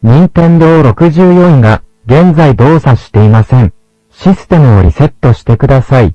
任天堂64が現在動作していません。システムをリセットしてください。